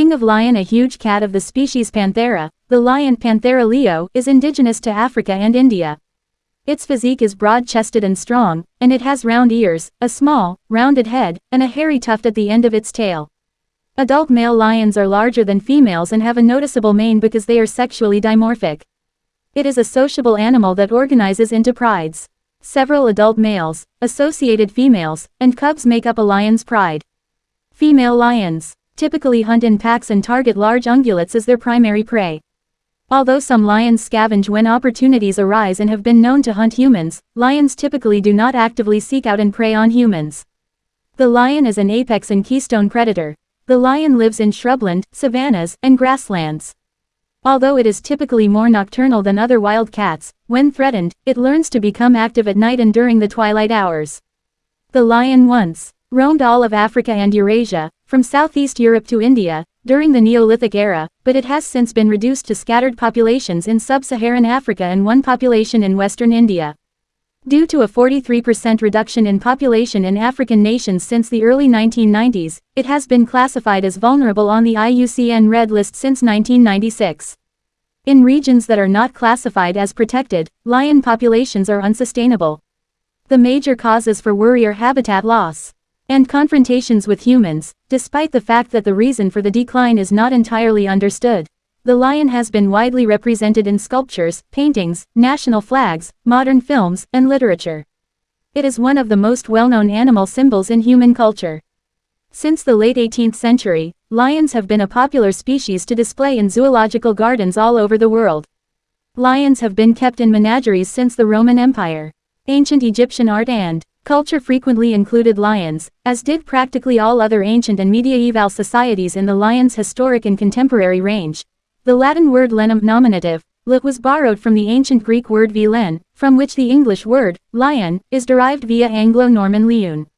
king of lion a huge cat of the species Panthera, the lion Panthera leo is indigenous to Africa and India. Its physique is broad-chested and strong, and it has round ears, a small, rounded head, and a hairy tuft at the end of its tail. Adult male lions are larger than females and have a noticeable mane because they are sexually dimorphic. It is a sociable animal that organizes into prides. Several adult males, associated females, and cubs make up a lion's pride. Female lions typically hunt in packs and target large ungulates as their primary prey. Although some lions scavenge when opportunities arise and have been known to hunt humans, lions typically do not actively seek out and prey on humans. The lion is an apex and keystone predator. The lion lives in shrubland, savannas, and grasslands. Although it is typically more nocturnal than other wild cats, when threatened, it learns to become active at night and during the twilight hours. The lion once roamed all of Africa and Eurasia, from southeast Europe to India, during the Neolithic era, but it has since been reduced to scattered populations in sub-Saharan Africa and one population in western India. Due to a 43% reduction in population in African nations since the early 1990s, it has been classified as vulnerable on the IUCN Red List since 1996. In regions that are not classified as protected, lion populations are unsustainable. The major causes for worry are habitat loss and confrontations with humans, despite the fact that the reason for the decline is not entirely understood. The lion has been widely represented in sculptures, paintings, national flags, modern films, and literature. It is one of the most well-known animal symbols in human culture. Since the late 18th century, lions have been a popular species to display in zoological gardens all over the world. Lions have been kept in menageries since the Roman Empire. Ancient Egyptian art and Culture frequently included lions, as did practically all other ancient and medieval societies in the lion's historic and contemporary range. The Latin word lenum nominative, lit was borrowed from the ancient Greek word vilen, from which the English word, lion, is derived via Anglo-Norman leun.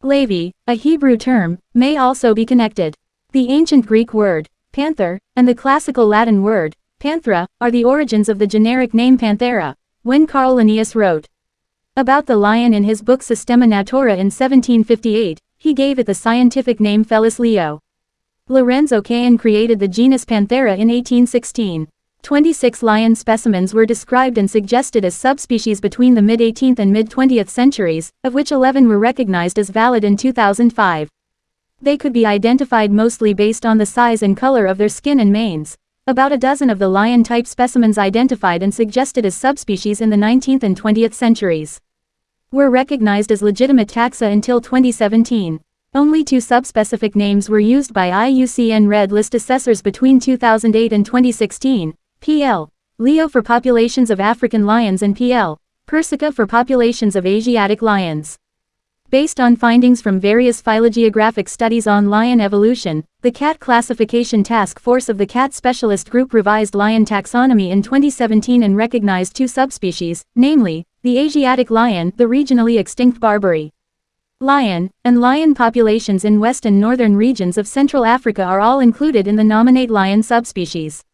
Levi, a Hebrew term, may also be connected. The ancient Greek word, panther, and the classical Latin word, panthera, are the origins of the generic name Panthera. When Carl Linnaeus wrote, about the lion in his book Systema Naturae in 1758, he gave it the scientific name Felis leo. Lorenz Oken created the genus Panthera in 1816. 26 lion specimens were described and suggested as subspecies between the mid-18th and mid-20th centuries, of which 11 were recognized as valid in 2005. They could be identified mostly based on the size and color of their skin and manes. About a dozen of the lion-type specimens identified and suggested as subspecies in the 19th and 20th centuries were recognized as legitimate taxa until 2017. Only two subspecific names were used by IUCN Red List assessors between 2008 and 2016, PL. Leo for populations of African lions and PL. Persica for populations of Asiatic lions. Based on findings from various phylogeographic studies on lion evolution, the Cat Classification Task Force of the Cat Specialist Group revised lion taxonomy in 2017 and recognized two subspecies, namely, the Asiatic lion, the regionally extinct Barbary lion, and lion populations in west and northern regions of Central Africa are all included in the nominate lion subspecies.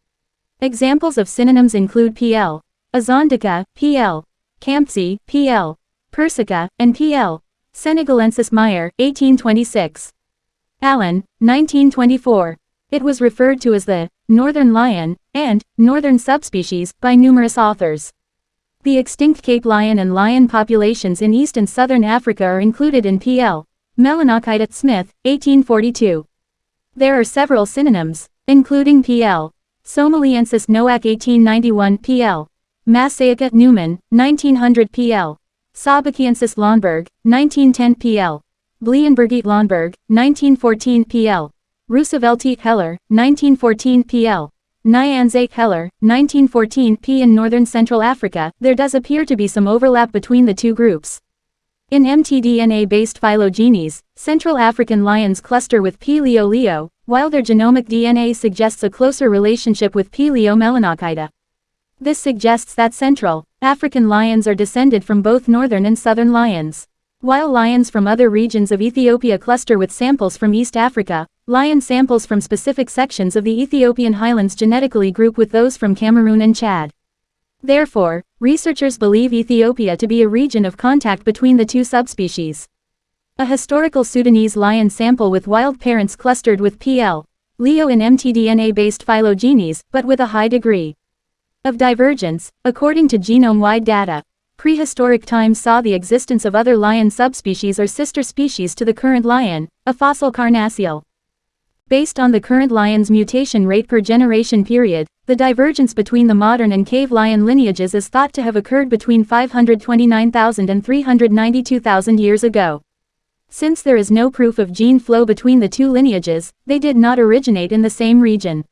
Examples of synonyms include PL, Azandica, PL, Campsi, PL, Persica, and PL. Senegalensis Meyer, 1826. Allen, 1924. It was referred to as the northern lion and northern subspecies by numerous authors. The extinct Cape lion and lion populations in East and Southern Africa are included in PL. Melanochaita Smith, 1842. There are several synonyms, including PL. Somaliensis Noack 1891 PL. Massaica Neumann, 1900 PL. Sabakiensis Lönnberg, 1910 PL. Blienbergite Lönnberg, 1914 PL. Rooseveltite Heller, 1914 PL. Nyanzake Keller, 1914 p. In northern Central Africa, there does appear to be some overlap between the two groups. In mtDNA-based phylogenies, Central African lions cluster with P. leo leo, while their genomic DNA suggests a closer relationship with P. leo melanochaita. This suggests that Central African lions are descended from both northern and southern lions. While lions from other regions of Ethiopia cluster with samples from East Africa, Lion samples from specific sections of the Ethiopian highlands genetically group with those from Cameroon and Chad. Therefore, researchers believe Ethiopia to be a region of contact between the two subspecies. A historical Sudanese lion sample with wild parents clustered with PL. Leo in mtDNA-based phylogenies, but with a high degree of divergence, according to genome-wide data. Prehistoric times saw the existence of other lion subspecies or sister species to the current lion, a fossil carnassial. Based on the current lion's mutation rate per generation period, the divergence between the modern and cave lion lineages is thought to have occurred between 529,000 and 392,000 years ago. Since there is no proof of gene flow between the two lineages, they did not originate in the same region.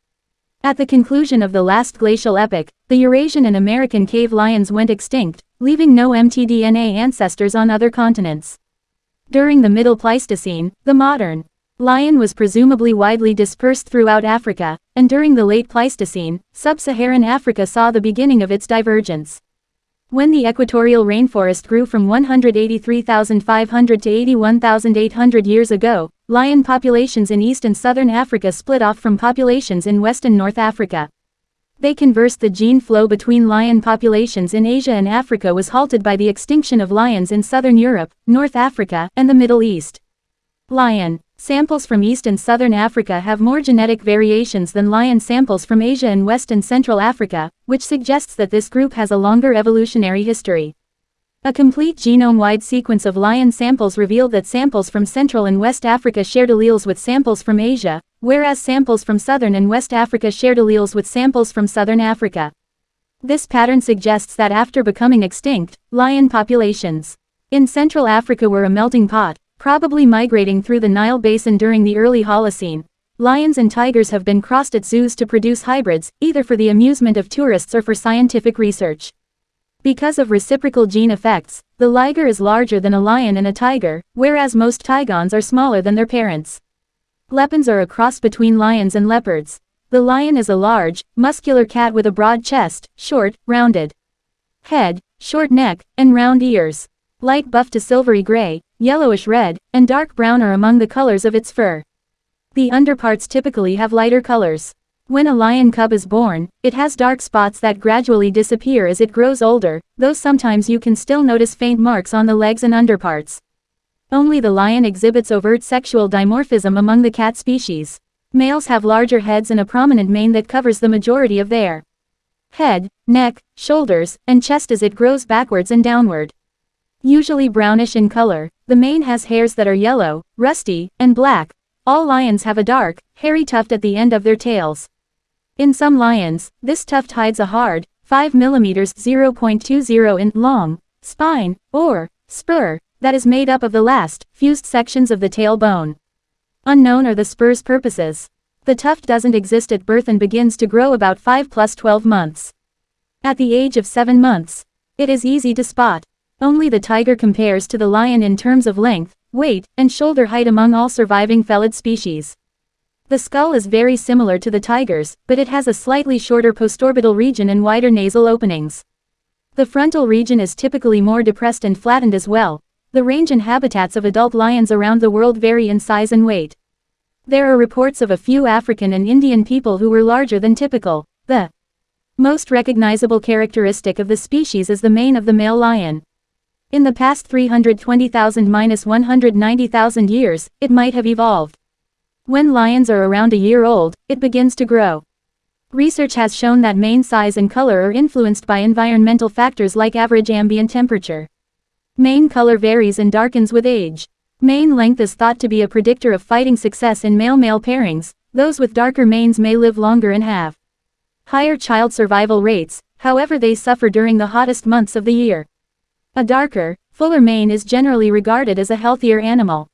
At the conclusion of the last glacial epoch, the Eurasian and American cave lions went extinct, leaving no mtDNA ancestors on other continents. During the Middle Pleistocene, the modern lion was presumably widely dispersed throughout Africa, and during the late Pleistocene, sub-Saharan Africa saw the beginning of its divergence. When the equatorial rainforest grew from 183,500 to 81,800 years ago, lion populations in East and Southern Africa split off from populations in West and North Africa. They conversed the gene flow between lion populations in Asia and Africa was halted by the extinction of lions in Southern Europe, North Africa, and the Middle East. Lion Samples from East and Southern Africa have more genetic variations than lion samples from Asia and West and Central Africa, which suggests that this group has a longer evolutionary history. A complete genome-wide sequence of lion samples revealed that samples from Central and West Africa shared alleles with samples from Asia, whereas samples from Southern and West Africa shared alleles with samples from Southern Africa. This pattern suggests that after becoming extinct, lion populations in Central Africa were a melting pot, probably migrating through the Nile Basin during the early Holocene. Lions and tigers have been crossed at zoos to produce hybrids, either for the amusement of tourists or for scientific research. Because of reciprocal gene effects, the liger is larger than a lion and a tiger, whereas most tigons are smaller than their parents. Leopons are a cross between lions and leopards. The lion is a large, muscular cat with a broad chest, short, rounded head, short neck, and round ears. Light buff to silvery gray, yellowish red, and dark brown are among the colors of its fur. The underparts typically have lighter colors. When a lion cub is born, it has dark spots that gradually disappear as it grows older, though sometimes you can still notice faint marks on the legs and underparts. Only the lion exhibits overt sexual dimorphism among the cat species. Males have larger heads and a prominent mane that covers the majority of their head, neck, shoulders, and chest as it grows backwards and downward. Usually brownish in color, the mane has hairs that are yellow, rusty, and black. All lions have a dark, hairy tuft at the end of their tails. In some lions, this tuft hides a hard, 5 mm 0.20 in long, spine, or spur, that is made up of the last, fused sections of the tail bone. Unknown are the spur's purposes. The tuft doesn't exist at birth and begins to grow about 5 plus 12 months. At the age of 7 months, it is easy to spot. Only the tiger compares to the lion in terms of length, weight, and shoulder height among all surviving felid species. The skull is very similar to the tiger's, but it has a slightly shorter postorbital region and wider nasal openings. The frontal region is typically more depressed and flattened as well. The range and habitats of adult lions around the world vary in size and weight. There are reports of a few African and Indian people who were larger than typical. The most recognizable characteristic of the species is the mane of the male lion. In the past 320,000-190,000 years, it might have evolved. When lions are around a year old, it begins to grow. Research has shown that mane size and color are influenced by environmental factors like average ambient temperature. Mane color varies and darkens with age. Mane length is thought to be a predictor of fighting success in male-male pairings, those with darker manes may live longer and have higher child survival rates, however they suffer during the hottest months of the year. A darker, fuller mane is generally regarded as a healthier animal.